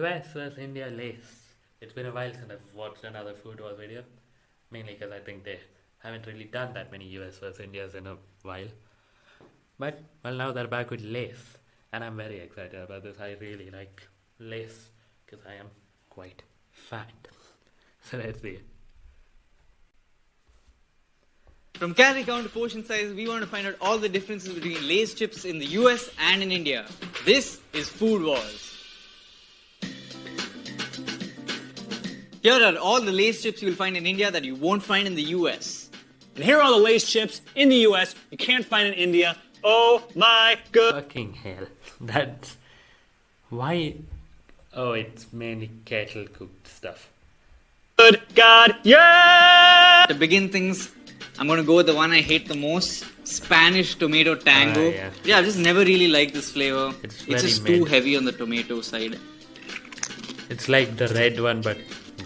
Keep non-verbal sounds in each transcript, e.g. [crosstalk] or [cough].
US vs India Lay's. It's been a while since I've watched another food Wars video. Mainly because I think they haven't really done that many US vs Indias in a while. But, well, now they're back with Lay's. And I'm very excited about this. I really like Lay's because I am quite fat. So let's see. From calorie count to portion size, we want to find out all the differences between Lay's chips in the US and in India. This is Food Wars. Here are all the Lay's chips you will find in India that you won't find in the US. And here are all the Lay's chips in the US you can't find in India. Oh my good. Fucking hell. [laughs] That's. Why? Oh, it's mainly kettle cooked stuff. Good God, yeah! To begin things, I'm going to go with the one I hate the most Spanish tomato tango. Ah, yeah. I've just never really liked this flavor. It's It's, just too heavy on the tomato side. It's like the red one, but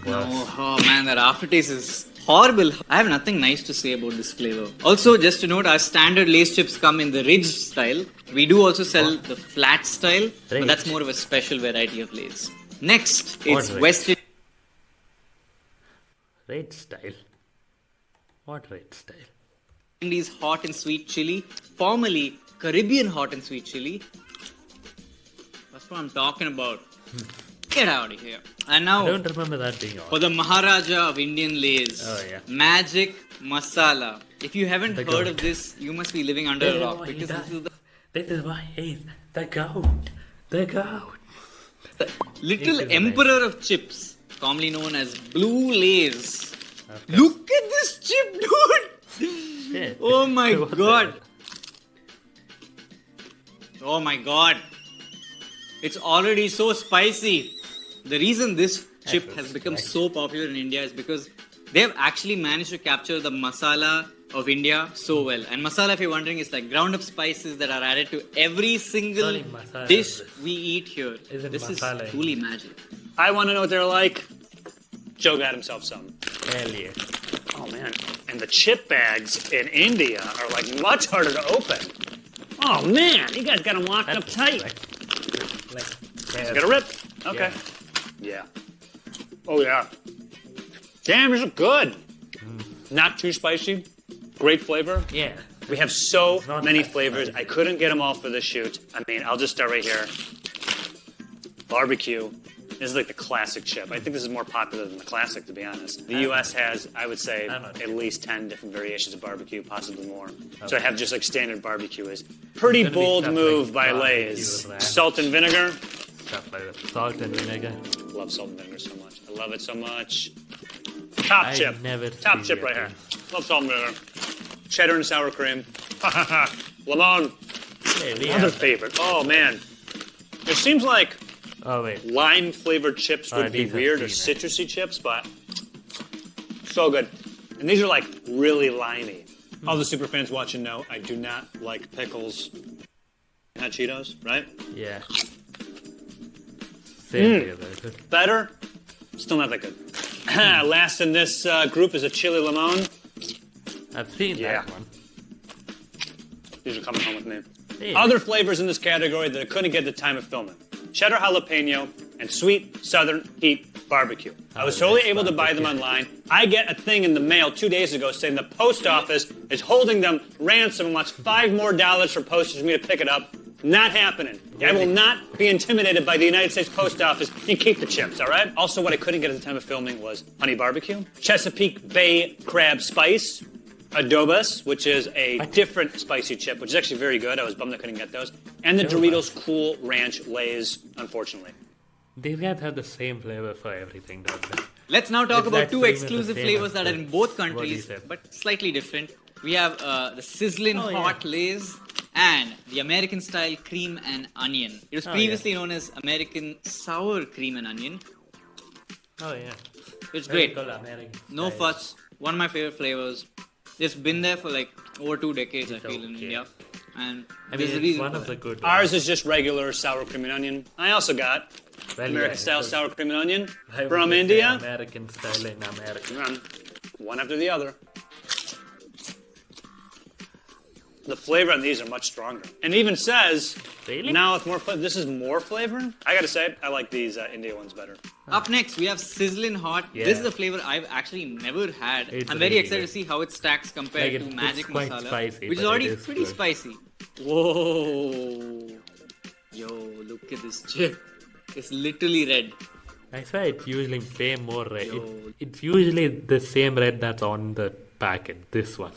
worse. Oh, oh man, that aftertaste is horrible. I have nothing nice to say about this flavor. Also, just to note, our standard Lay's chips come in the ridge style. We do also sell the flat style, but that's more of a special variety of Lay's. Next, What it's ridge? West Red style. What red style? Indies hot and sweet chili, formerly Caribbean hot and sweet chili. That's what I'm talking about. Hmm. Get out of here. And I now don't remember that being for the Maharaja of Indian Lays. Oh, yeah. Magic Masala. If you haven't The heard goat. of this, you must be living under a rock because this is the This is why he's the goat. The goat. The little emperor of chips, commonly known as Blue Lays. Look at this chip, [laughs] dude! Shit. Oh my [laughs] god. Oh my god. It's already so spicy. The reason this chip has become spicy. so popular in India is because they have actually managed to capture the masala of India so hmm. well. And masala, if you're wondering, is like ground up spices that are added to every single Sorry, dish we eat here. Isn't this masala is in- truly magic. I want to know what they're like. Joe got himself some. Hell yeah. Oh man. And the chip bags in India are like much harder to open. Oh man, you guys got them locked up tight. Like, like, Got a rip? Okay. Yeah. Oh yeah. Damn, these are good. Not too spicy. Great flavor. Yeah. We have so many flavors. spicy. I couldn't get them all for the shoot. I mean, I'll just start right here. Barbecue. This is like the classic chip. I think this is more popular than the classic, to be honest. The U.S. has, I would say, I'm at least 10 different variations of barbecue, possibly more. So I have just like standard barbecue is pretty bold move like by barbecue Lay's. Salt and vinegar. Stuff like that. Salt and vinegar. Love salt and vinegar so much. I love it so much. Top I chip. Top chip right here. Love salt and vinegar. Cheddar and sour cream. Lemon. Hey, Another favorite. Oh man. It seems like Oh, wait. lime flavored chips would Oh, be weird or citrusy chips, but so good. And these are like really limey. All the super fans watching know I do not like pickles. Not Cheetos, right? Yeah. Same here, very good. Better, still not that good. [clears throat] Last in this uh, group is a chili limon. I've seen Yeah. that one. These are coming home with me. Hey. Other flavors in this category that I couldn't get the time of filming. Cheddar jalapeno and sweet southern heat barbecue. I was Oh, totally able to buy them online. I get a thing in the mail two days ago saying the post office is holding them ransom and wants five more dollars for postage for me to pick it up. Not happening. I will not be intimidated by the United States Post Office. You keep the chips, all right? Also, what I couldn't get at the time of filming was honey barbecue, Chesapeake Bay crab spice, adobas, which is a different spicy chip, which is actually very good. I was bummed I couldn't get those, and the Doritos Cool Ranch Lays, unfortunately. These guys have the same flavor for everything, don't they? Let's now talk It's about two pretty much the exclusive flavors that are in both countries, but slightly different. We have uh, the sizzling Oh, yeah. hot Lays and the American style cream and onion. It was Oh, previously known as American sour cream and onion. Oh, yeah. It's Very great. American No style. fuss. One of my favorite flavors. It's been there for like over two decades, I It's feel, in. India. And I mean, there's a it's reason one of the that. good Ours is just regular sour cream and onion. I also got well, American yeah, style sour cream and onion I from India. American style in America. One after the other. The flavor on these are much stronger. And even says Really? now with more flavor. This is more flavor. I gotta say, I like these uh, India ones better. Up next, we have Sizzling Hot. Yeah. This is a flavor I've actually never had. It's I'm very really excited good. to see how it stacks compared Like, to Magic it's quite Masala, spicy, which is already it is pretty good. spicy. Whoa! Yo, look at this chip. It's literally red. I swear it's usually way more red. It, it's usually the same red that's on the packet. This one.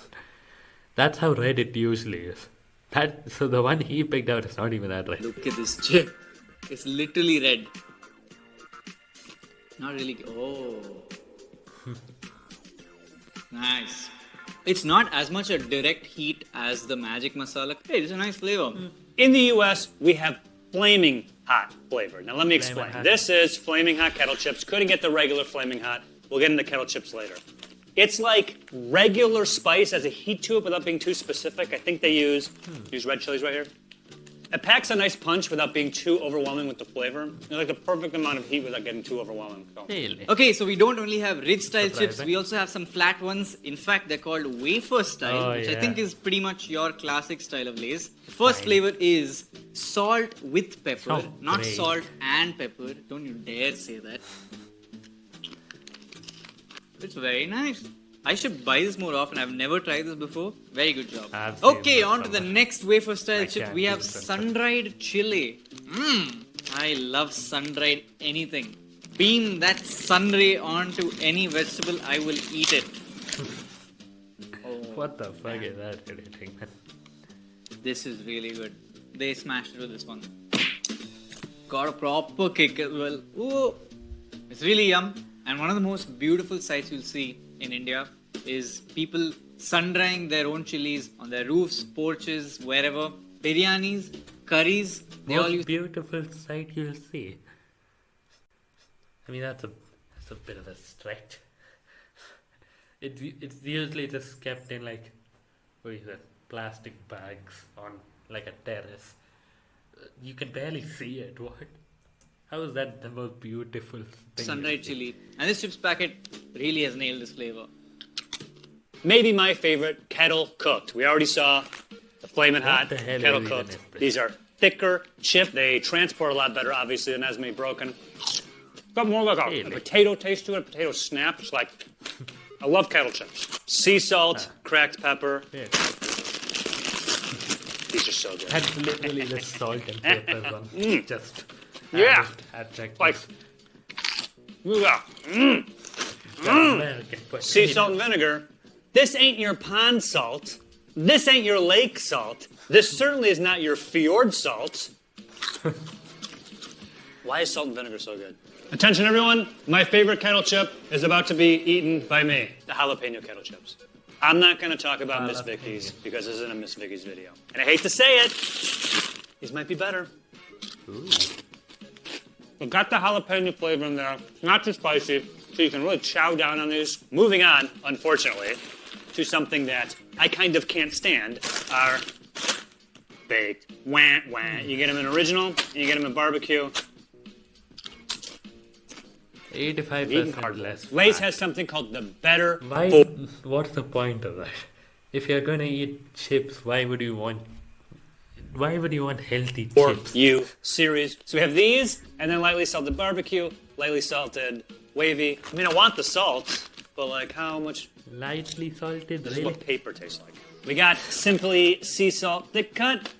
That's how red it usually is. That so the one he picked out is not even that red. Look at this chip. It's literally red. Not really. Oh. [laughs] nice. It's not as much a direct heat as the Magic Masala. Hey, it's a nice flavor. Hmm. In the US, we have flaming hot flavor. Now, let me explain. This is flaming hot kettle chips. Couldn't get the regular flaming hot. We'll get into kettle chips later. It's like regular spice as a heat to it without being too specific. I think they use use red chilies right here. It packs a nice punch without being too overwhelming with the flavor. It's like the perfect amount of heat without getting too overwhelming. So. Really? Okay, so we don't only have ridge style chips, we also have some flat ones. In fact, they're called wafer style, Oh, which I think is pretty much your classic style of Lays. First flavor is salt with pepper, Oh, not great. salt and pepper. Don't you dare say that. It's very nice. I should buy this more often. I've never tried this before. Very good job. I've Okay, on to the next wafer style chip. We have sun-dried chili. Mmm. I love sun-dried anything. Beam that sun ray onto any vegetable, I will eat it. [laughs] What the fuck is that editing? man? This is really good. They smashed it with this one. Got a proper kick as well. Ooh. It's really yum. And one of the most beautiful sights you'll see in India is people sun drying their own chilies on their roofs, porches, wherever. Biryanis, curries, they all Most use. beautiful sight you'll see. I mean that's a that's a bit of a stretch. It it's usually just kept in like what is it plastic bags on like a terrace. You can barely see it. What? How is that the most beautiful thing? Sun-dried chili. And this chips packet really has nailed this flavor. Maybe my favorite, kettle cooked. We already saw the flaming What hot the hell kettle cooked. These are thicker chip. They transport a lot better, obviously, than as many broken. Got more like a, a potato taste to it. A potato snap. It's like I love kettle chips. Sea salt, Ah. cracked pepper. Yeah. These are so good. That's literally the salt and pepper [laughs] one. Just Mm. Yeah. Add like Like, this. yeah. Sea salt and vinegar. This ain't your pond salt. This ain't your lake salt. This certainly is not your fjord salt. [laughs] Why is salt and vinegar so good? Attention, everyone. My favorite kettle chip is about to be eaten by me. The jalapeno kettle chips. I'm not going to talk about Miss Jalapeno. Vickie's because this isn't a Miss Vickie's video. And I hate to say it, these might be better. We've got the jalapeno flavor in there. Not too spicy, so you can really chow down on these. Moving on, unfortunately, to something that I kind of can't stand are baked. Wah, wah. You get them in original, and you get them in barbecue. Eighty-five Eating percent cardboard. less. Lay's has something called the better Why? What's the point of that? If you're gonna eat chips, why would you want? Why would you want healthy chips? you series. So we have these, and then lightly salted barbecue, lightly salted wavy. I mean, I want the salt, but like how much Lightly salted, This is what paper tastes like. We got Simply Sea Salt Thick Cut,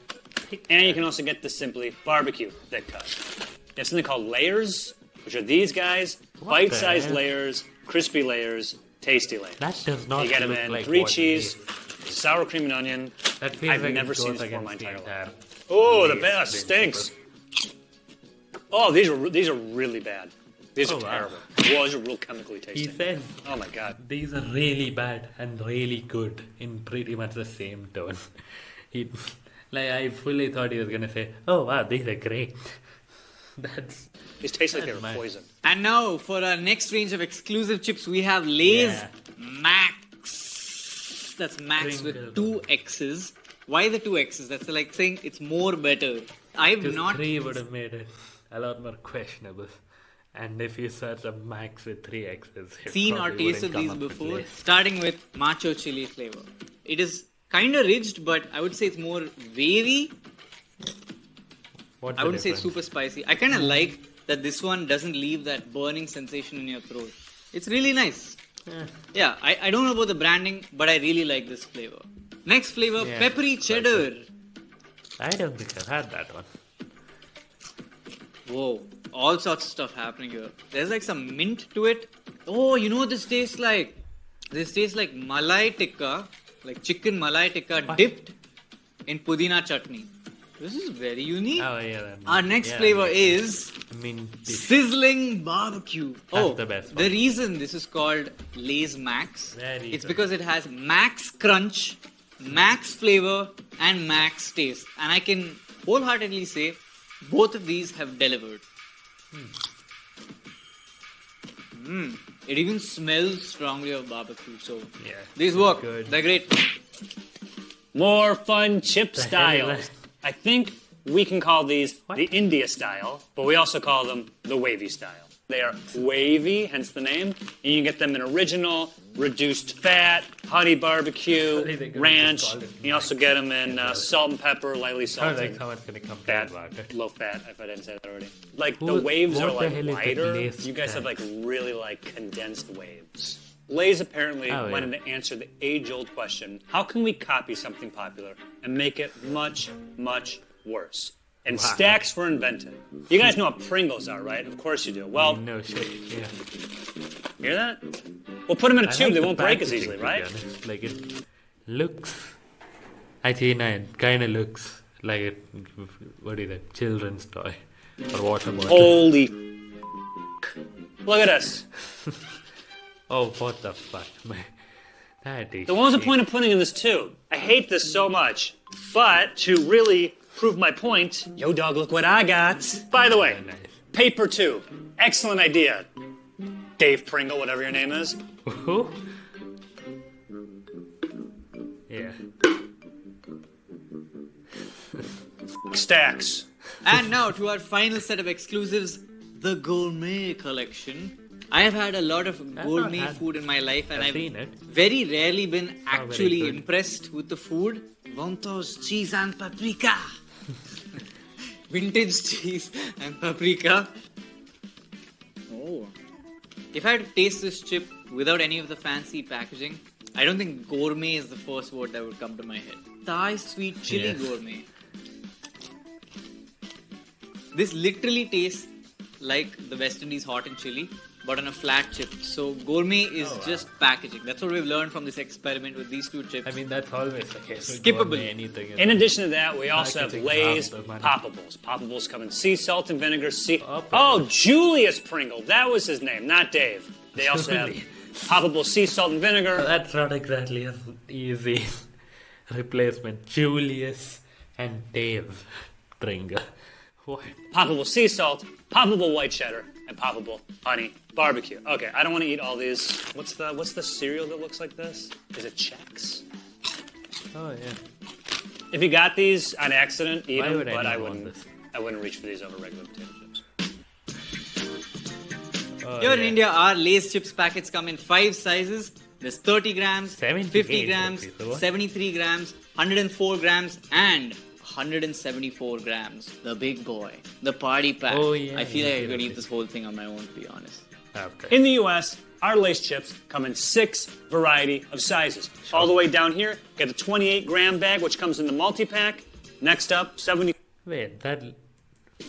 and you can also get the Simply Barbecue Thick Cut. They have something called layers, which are these guys, bite-sized layers, crispy layers, tasty layers. That does not you get them in like three cheese. Sour cream and onion. That feels I've like never seen this before in my against entire entire Oh, the best stinks. principle. Oh, these are these are really bad. These are Oh, wow. terrible. Well, these are real chemically He tasty. said Oh my god. these are really bad and really good in pretty much the same tone. [laughs] He, like I fully thought he was gonna say, "Oh wow, these are great." [laughs] That's These taste like they That's were poison. And now for our next range of exclusive chips, we have Lay's Yeah. That's Max with two X's. Why the two X's? That's like saying it's more better. I've not three would have made it a lot more questionable. And if you search a max with three X's, seen or tasted these before. Starting with macho chili flavor. It is kind of ridged, but I would say it's more wavy. What's I wouldn't say difference? super spicy. I kind of like that this one doesn't leave that burning sensation in your throat. It's really nice. Eh, Yeah, I, I don't know about the branding, but I really like this flavor. Next flavor, Yeah, peppery cheddar. I don't think I've had that one. Whoa, all sorts of stuff happening here. There's like some mint to it. Oh, you know what this tastes like? This tastes like malai tikka, like chicken malai tikka What? dipped in pudina chutney. This is very unique. Oh yeah. Our next yeah, flavor is mint dish. sizzling barbecue. That's oh, the best One. the reason this is called Lay's Max, Very it's good. because it has max crunch, max flavor, and max taste. And I can wholeheartedly say both of these have delivered. Mm. It even smells strongly of barbecue. So Yeah. these work. Good. They're great. More fun chip [laughs] styles. I think we can call these What? the India style, but we also call them the wavy style. They are wavy, hence the name, and you can get them in original, reduced fat, honey barbecue, they ranch. just called it You also get them in uh, salt and pepper, lightly salted. someone's gonna complain Fat, low fat, if I didn't say that already. Like the waves are like hell is that wider. You guys have like really like condensed waves. Lay's apparently Oh, wanted yeah. to answer the age-old question: How can we copy something popular and make it much, much worse? And Wow. stacks were invented. You guys know what Pringles are, right? Of course you do. Well, No shit. Yeah. hear that? We'll put them in a I tube; like they the won't break as easily, right? honest. Like it looks. No, it kind of looks like a what is it? Children's toy or water bottle. Holy! [laughs] Look at this. Oh, what the fuck, [laughs] man? That is. Then what was the point of putting in this tube? I hate this so much. But to really prove my point, yo dog, look what I got. By the way, paper tube. Excellent idea. Dave Pringle, whatever your name is. Who? Yeah. [laughs] Stacks. And now to our final set of exclusives, the gourmet collection. I have had a lot of gourmet food in my life, and I've I've seen it. very rarely been actually good. impressed with the food. Vontos cheese and paprika. [laughs] Vintage cheese and paprika. Oh. If I had to taste this chip without any of the fancy packaging, I don't think gourmet is the first word that would come to my head. Thai sweet chili Yes. gourmet. This literally tastes like the West Indies hot and chili, but on a flat chip. So gourmet is Oh, wow. just packaging. That's what we've learned from this experiment with these two chips. I mean, that's always the case. with Skippable. Anything. In addition to that, we also have Packaging Lay's half the. Poppables. Poppables come in sea salt and vinegar. Sea. Poppables. Oh, Julius Pringle. That was his name, not Dave. They also have Julius. Poppable sea salt and vinegar. That's not exactly an easy [laughs] replacement. Julius and Dave Pringle. [laughs] What? poppable sea salt, poppable white cheddar, and poppable honey barbecue. Okay, I don't want to eat all these. What's the what's the cereal that looks like this? Is it Chex? Oh yeah. If you got these on accident, eat Why them. would but I anyone wouldn't. this? I wouldn't reach for these over regular potato chips. Oh, Here in. India, our Lay's chips packets come in five sizes. There's 30 grams, 78 50 grams, rupees, 73 grams, 104 grams, and 174 grams. The big boy, the party pack. Oh, yeah, I feel like I yeah, could yeah. eat this whole thing on my own, to be honest. Ah, okay. In the U.S., our Lay's chips come in six variety of sizes. All the way down here, get the 28 gram bag, which comes in the multi pack. Next up, 70. Wait, that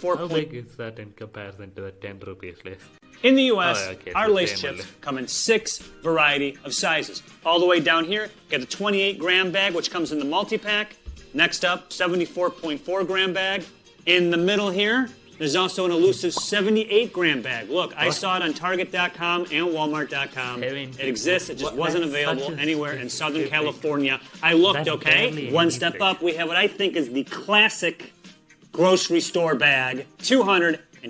how big is that in comparison to the ten rupees Lay's? In the U.S., Oh, okay, our so Lay's chips only. come in six variety of sizes. All the way down here, get the 28 gram bag, which comes in the multi pack. Next up, 74.4 gram bag. In the middle here, there's also an elusive 78 gram bag. Look, I saw it on Target.com and Walmart.com. It exists. It just wasn't available anywhere in Southern California. I looked, okay? One step up, we have what I think is the classic grocery store bag,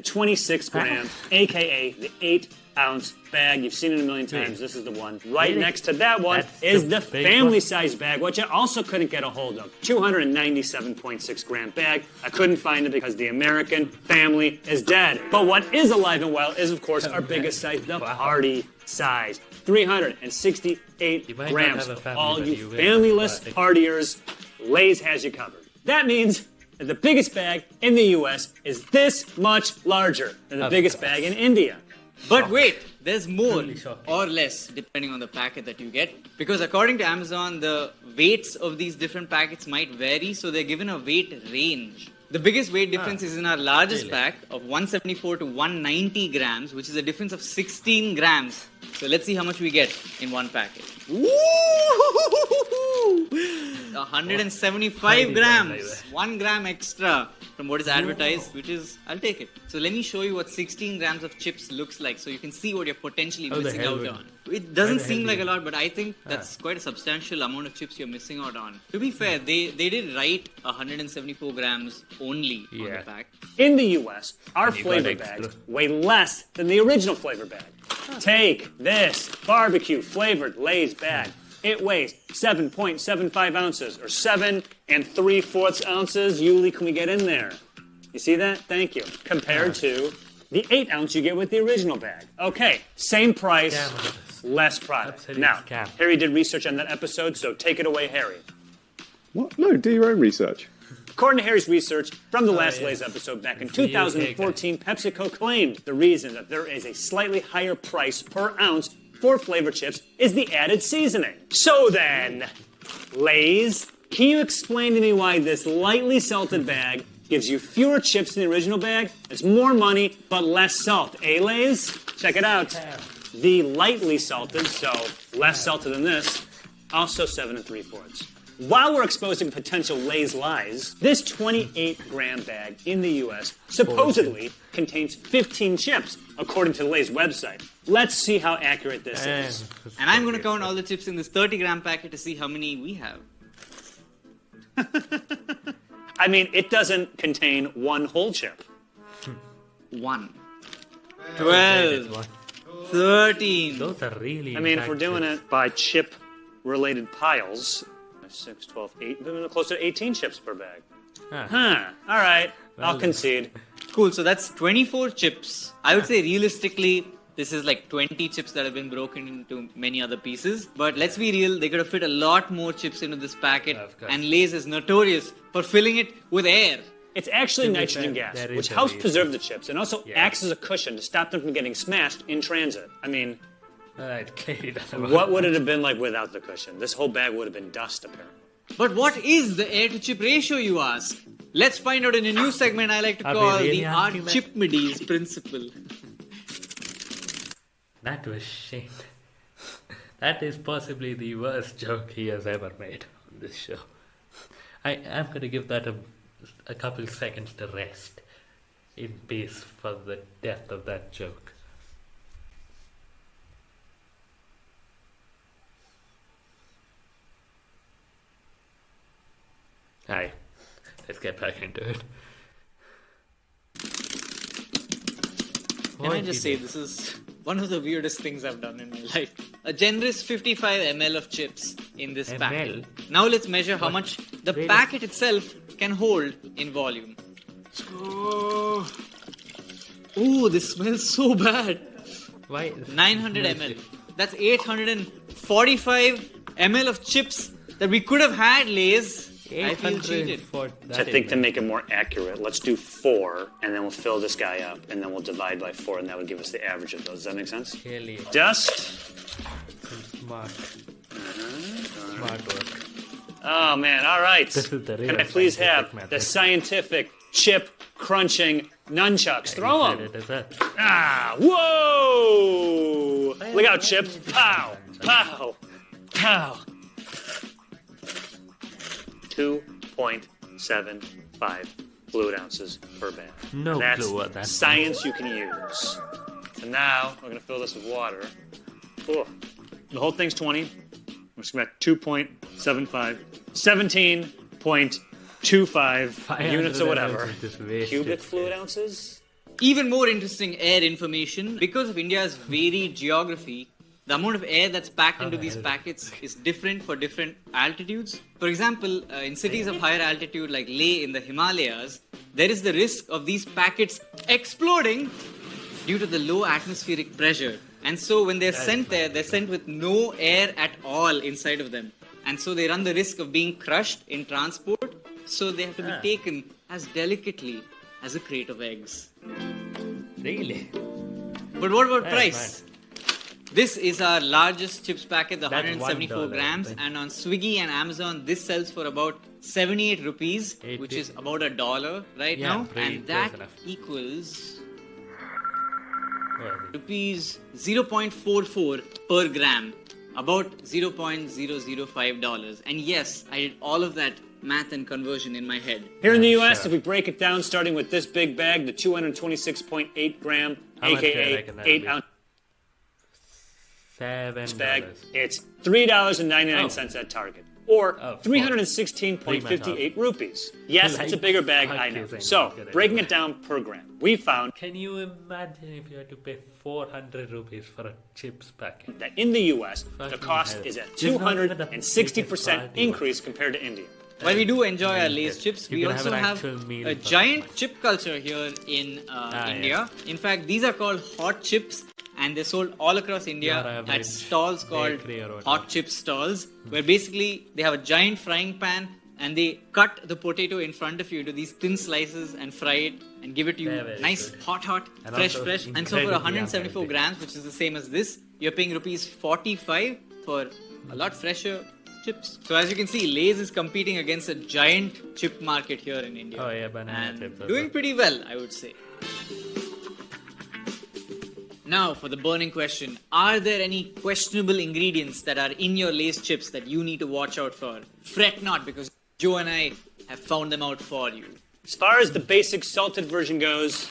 226 gram, aka the 8 ounce bag. You've seen it a million hmm. times. This is the one. Right Really? next to that one That's is the the big family size bag, which I also couldn't get a hold of. 297.6 gram bag. I couldn't find it because the American family is dead. But what is alive and well is, of course, our [laughs] biggest size, the party size. 368 You might not grams. have a family, All but you you will. familyless partiers, Lay's has you covered. That means the biggest bag in the US is this much larger than the biggest bag in India. But wait, there's more or less depending on the packet that you get. Because according to Amazon, the weights of these different packets might vary, so they're given a weight range. The biggest weight difference is in our largest really? pack of 174 to 190 grams, which is a difference of 16 grams. So let's see how much we get in one packet. Woo! 175 Tiny gram like grams, one gram extra from what is advertised, which is I'll take it. So let me show you what 16 grams of chips looks like, so you can see what you're potentially the missing out on. It doesn't seem like a lot, but I think that's quite a substantial amount of chips you're missing out on. To be fair, they they did write 174 grams only on the pack. In the US, our flavor bags weigh less than the original flavor bag. Take this barbecue flavored Lay's bag. It weighs 7.75 ounces, or 7 and 3 fourths ounces. Yuli, can we get in there? You see that? Thank you. Compared to the 8 ounce you get with the original bag. Okay, same price, Scam of this. less product. Now. Harry did research on that episode, so take it away, Harry. What? No, do your own research. According to Harry's research from the last yeah. Lay's episode back in It's the UK 2014, PepsiCo claimed the reason that there is a slightly higher price per ounce for flavor chips is the added seasoning. So then, Lay's, can you explain to me why this lightly salted bag gives you fewer chips than the original bag? It's more money, but less salt. Eh, Lay's? Check it out. The lightly salted, so less salted than this, also seven and three fourths. While we're exposing potential Lay's lies, this 28 gram bag in the US supposedly contains 15 chips, according to Lay's website. Let's see how accurate this And, is. And I'm going to count all the chips in this 30 gram packet to see how many we have. [laughs] I mean, it doesn't contain one whole chip. One. 12. 13. Those are really. I mean, if we're doing chips. it by chip related piles, 6, 12, 8, we're close to 18 chips per bag. Huh. Huh, all right, I'll concede. Cool, so that's 24 chips. I would say realistically, this is like 20 chips that have been broken into many other pieces. But let's be real, they could have fit a lot more chips into this packet. Of course. And Lay's is notorious for filling it with air. It's actually To nitrogen fair, gas, which helps preserve the chips and also Yeah. acts as a cushion to stop them from getting smashed in transit. I mean, Alright, clearly [laughs] doesn't work. what would it have been like without the cushion? This whole bag would have been dust, apparently. But what is the air to chip ratio, you ask? Let's find out in a new segment I like to call really the asking that? Archimedes principle. That was shame. [laughs] That is possibly the worst joke he has ever made on this show. I am going to give that a, a couple seconds to rest in peace for the death of that joke. Hi, let's get back into it. Can I just say this is one of the weirdest things I've done in my life? A generous 55 ml of chips in this ML? packet. Now let's measure how What? much the packet itself can hold in volume. Oh, Ooh, this smells so bad. Why? 900 ml. That's 845 ml of chips that we could have had, Lays. I feel cheated. for So I think to make it more accurate, let's do four, and then we'll fill this guy up, and then we'll divide by four, and that would give us the average of those. Does that make sense? Clearly Dust. smart. Smart work. Oh man! All right. This is the real Can I please have scientific the scientific chip crunching nunchucks? Throw them. it as a- Ah! Whoa! Look out, chips! Pow! Pow! Pow! Two point seven five fluid ounces per bag. No And that's clue what that science you can use. And now we're gonna fill this with water. Oh, the whole thing's 20. We're just gonna 2.75, 17.25 units or whatever. ounces just wasted. Cubic fluid ounces? Even more interesting air information because of India's varied geography. The amount of air that's packed into these packets is different for different altitudes. For example, uh, in cities of higher altitude like Leh in the Himalayas, there is the risk of these packets exploding due to the low atmospheric pressure. And so when they're sent there, they're sent with no air at all inside of them. And so they run the risk of being crushed in transport. So they have to be Ah. taken as delicately as a crate of eggs. Really? But what about price? This is our largest chips packet, the That's $174 $1, grams, right? and on Swiggy and Amazon, this sells for about 78 rupees, Eight which is about a dollar right Yeah, now, pretty and that equals Where is it? rupees 0.44 per gram, about 0.005 dollars. And yes, I did all of that math and conversion in my head. Here in the U.S., sure. if we break it down, starting with this big bag, the 226.8 gram, How much do you aka eight ounce Seven bag, dollars. it's three dollars and ninety nine cents at Target, or Oh, three hundred and sixteen point fifty eight rupees. Yes, it's a bigger bag, I know. So breaking it down per gram, we found Can you imagine if you had to pay 400 rupees for a chips packet? that in the U.S. the cost hell. is a This two is not even hundred the and sixty biggest percent increase compared to India. While we do enjoy our Nice. Lay's chips, You we can have also have a giant chip culture here in uh, Ah, India. In fact, these are called hot chips, and they're sold all across India at stalls called bakery or whatever. hot chip stalls, where basically they have a giant frying pan and they cut the potato in front of you into these thin slices and fry it and give it to you nice, good. hot, hot, And fresh, fresh. And so for 174 unhealthy. grams, which is the same as this, you're paying rupees 45 for a lot fresher chips. So as you can see, Lay's is competing against a giant chip market here in India. Oh, yeah, banana and chips doing pretty well, I would say. Now for the burning question: Are there any questionable ingredients that are in your Lay's chips that you need to watch out for? Fret not, because Joe and I have found them out for you. As far as the basic salted version goes,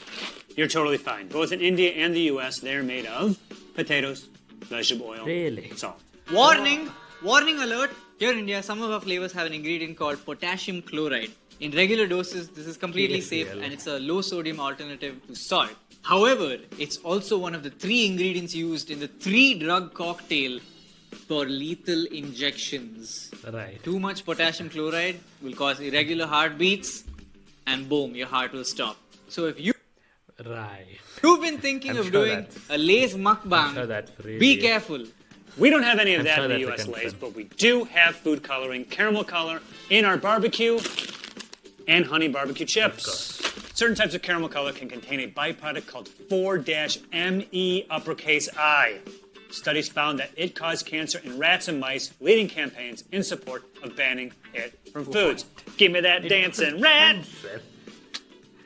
you're totally fine. Both in India and the U.S., they are made of potatoes, vegetable oil, Really? salt. Warning! Warning alert! Here in India, some of our flavors have an ingredient called potassium chloride. In regular doses, this is completely safe and it's a low sodium alternative to salt. However, it's also one of the three ingredients used in the three drug cocktail for lethal injections. Right. Too much potassium chloride will cause irregular heartbeats, and boom, your heart will stop. So if you Right. You've been thinking I'm of sure doing a Lay's mukbang. Sure really- Be careful. We don't have any of that in the U.S. Lays, but we do have food coloring, caramel color in our barbecue and honey barbecue chips. Certain types of caramel color can contain a byproduct called 4-ME uppercase I. Studies found that it caused cancer in rats and mice, leading campaigns in support of banning it from foods. Give me that dancing rat!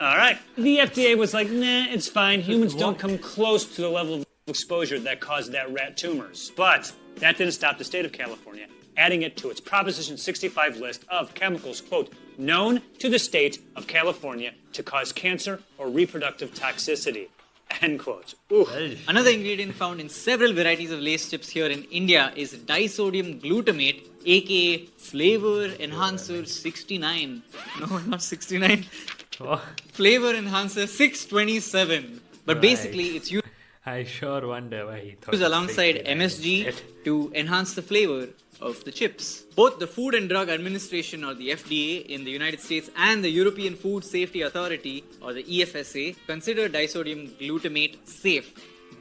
All right. The FDA was like, nah, it's fine. Humans don't come close to the level of exposure that caused that rat tumors. But that didn't stop the state of California adding it to its Proposition 65 list of chemicals, quote, known to the state of California to cause cancer or reproductive toxicity, [laughs] end quote. Ooh. Another ingredient found in several varieties of Lay's chips here in India is disodium glutamate, aka flavor enhancer 69. No, not 69. Oh, Flavor enhancer 627. But Right. basically, it's used I sure wonder why he thought. used alongside MSG to enhance the flavor of the chips. Both the Food and Drug Administration or the FDA in the United States and the European Food Safety Authority or the EFSA consider disodium glutamate safe.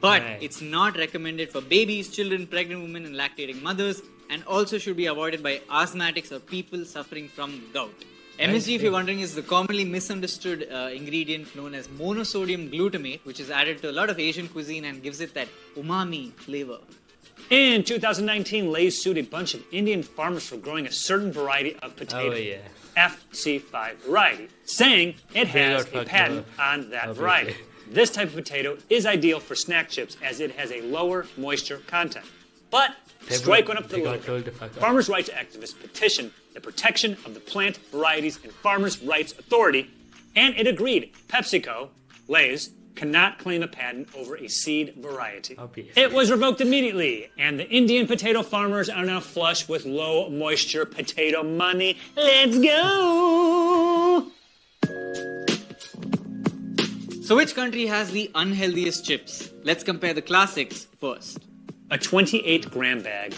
But Right. it's not recommended for babies, children, pregnant women, and lactating mothers, and also should be avoided by asthmatics or people suffering from gout. MSG, if you're wondering, is the commonly misunderstood uh, ingredient known as monosodium glutamate, which is added to a lot of Asian cuisine and gives it that umami flavor. In 2019, Lay's sued a bunch of Indian farmers for growing a certain variety of potato. Oh, yeah. FC5 variety, saying it has a patent on that variety. This type of potato is ideal for snack chips as it has a lower moisture content. But strike one up the they got liver. told to. Farmers' rights activists petitioned the Protection of the Plant Varieties and Farmers' Rights Authority, and it agreed. PepsiCo, Lay's, cannot claim a patent over a seed variety. Obviously. It was revoked immediately, and the Indian potato farmers are now flush with low moisture potato money. Let's go! So, which country has the unhealthiest chips? Let's compare the classics first. A 28 gram bag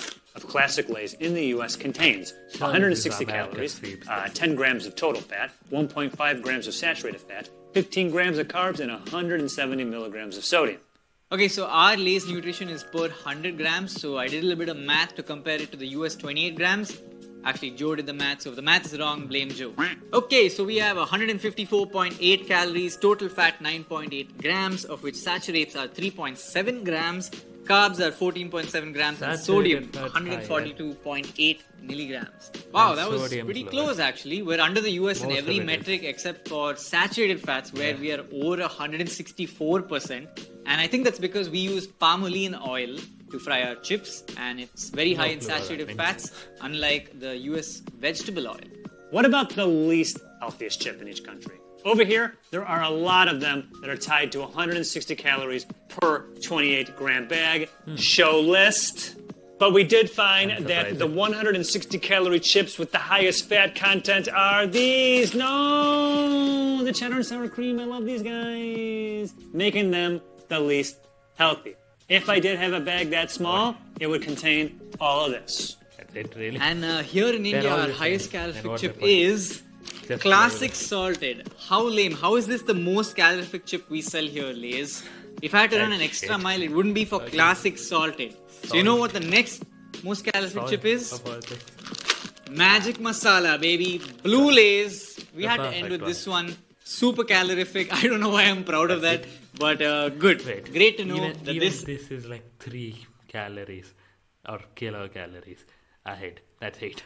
classic Lay's in the U.S. contains 160 calories, uh, 10 grams of total fat, 1.5 grams of saturated fat, 15 grams of carbs, and 170 milligrams of sodium. Okay, so our Lay's nutrition is per 100 grams. So I did a little bit of math to compare it to the US 28 grams. Actually, Joe did the math, so if the math is wrong, blame Joe. Okay, so we have 154.8 calories, total fat 9.8 grams, of which saturates are 3.7 grams, carbs are 14.7 grams, and sodium fat's high, yeah. 142.8 milligrams. Wow, And that was pretty lower. close actually. We're under the US in every of it is. metric except for saturated fats, where Yeah. we are over 164%. And I think that's because we use palmolive oil to fry our chips, and it's very No high in clue what that saturated fats, unlike the US vegetable oil. What about the least healthiest chip in each country? Over here, there are a lot of them that are tied to 160 calories per 28 gram bag. Show list. But we did find that the 160 calorie chips with the highest fat content are these. No, the cheddar and sour cream. I love these guys. Making them the least healthy. If I did have a bag that small, it would contain all of this. That's it, really. And uh, here in They're India, our highest same. And calorific chip they put. is Just classic salted. How lame. How is this the most calorific chip we sell here, Lays? If I had to run an extra shit. mile, it wouldn't be for Okay. classic salted. So you know what the next most calorific Salt chip is? of all this. Magic masala, baby. Blue Lays. We The had to end with one. this one. Super calorific. [laughs] I don't know why I'm proud of that, That's but uh, good. Wait. Great to know even, that even this this is like three calories or kilocalories ahead. That's it.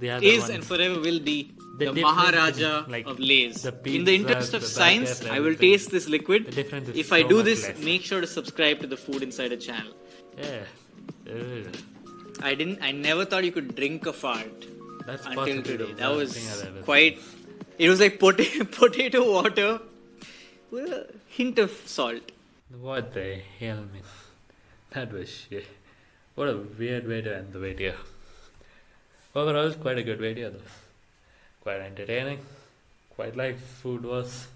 Is and forever will be The the, Maharaja like, of Lays. the In the interest of the science, I will taste this liquid. The difference is If I do this, less. make sure to subscribe to the Food Insider channel. Yeah. I didn't. I never thought you could drink a fart That's until today. That was thing I've ever quite. It was like potato, [laughs] potato water with a hint of salt. What the hell, man? That was shit. What a weird way to end the video. Overall, quite a good video, though. Quite entertaining. Quite like Food Wars.